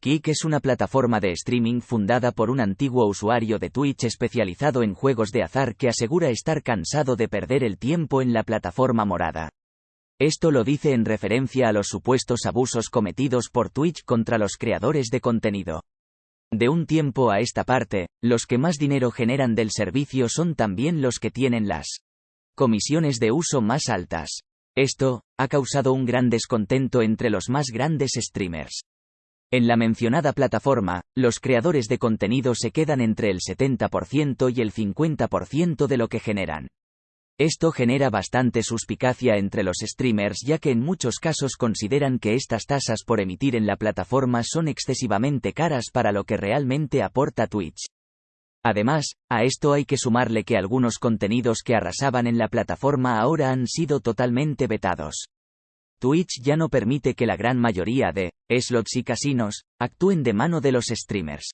Kick es una plataforma de streaming fundada por un antiguo usuario de Twitch especializado en juegos de azar que asegura estar cansado de perder el tiempo en la plataforma morada. Esto lo dice en referencia a los supuestos abusos cometidos por Twitch contra los creadores de contenido. De un tiempo a esta parte, los que más dinero generan del servicio son también los que tienen las comisiones de uso más altas. Esto, ha causado un gran descontento entre los más grandes streamers. En la mencionada plataforma, los creadores de contenido se quedan entre el 70% y el 50% de lo que generan. Esto genera bastante suspicacia entre los streamers ya que en muchos casos consideran que estas tasas por emitir en la plataforma son excesivamente caras para lo que realmente aporta Twitch. Además, a esto hay que sumarle que algunos contenidos que arrasaban en la plataforma ahora han sido totalmente vetados. Twitch ya no permite que la gran mayoría de slots y casinos actúen de mano de los streamers.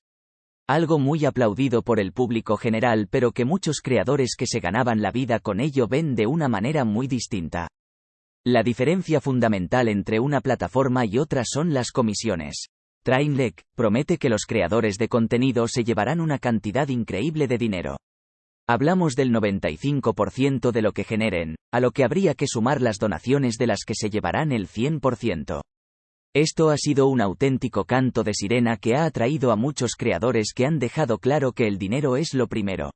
Algo muy aplaudido por el público general pero que muchos creadores que se ganaban la vida con ello ven de una manera muy distinta. La diferencia fundamental entre una plataforma y otra son las comisiones. Trainlek promete que los creadores de contenido se llevarán una cantidad increíble de dinero. Hablamos del 95% de lo que generen, a lo que habría que sumar las donaciones de las que se llevarán el 100%. Esto ha sido un auténtico canto de sirena que ha atraído a muchos creadores que han dejado claro que el dinero es lo primero.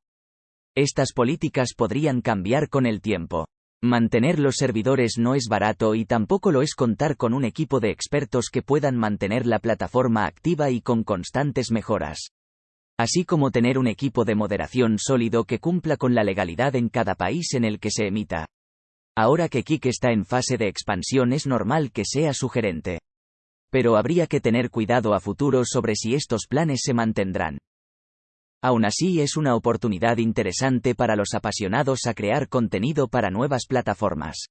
Estas políticas podrían cambiar con el tiempo. Mantener los servidores no es barato y tampoco lo es contar con un equipo de expertos que puedan mantener la plataforma activa y con constantes mejoras así como tener un equipo de moderación sólido que cumpla con la legalidad en cada país en el que se emita. Ahora que Kik está en fase de expansión es normal que sea sugerente. Pero habría que tener cuidado a futuro sobre si estos planes se mantendrán. Aún así es una oportunidad interesante para los apasionados a crear contenido para nuevas plataformas.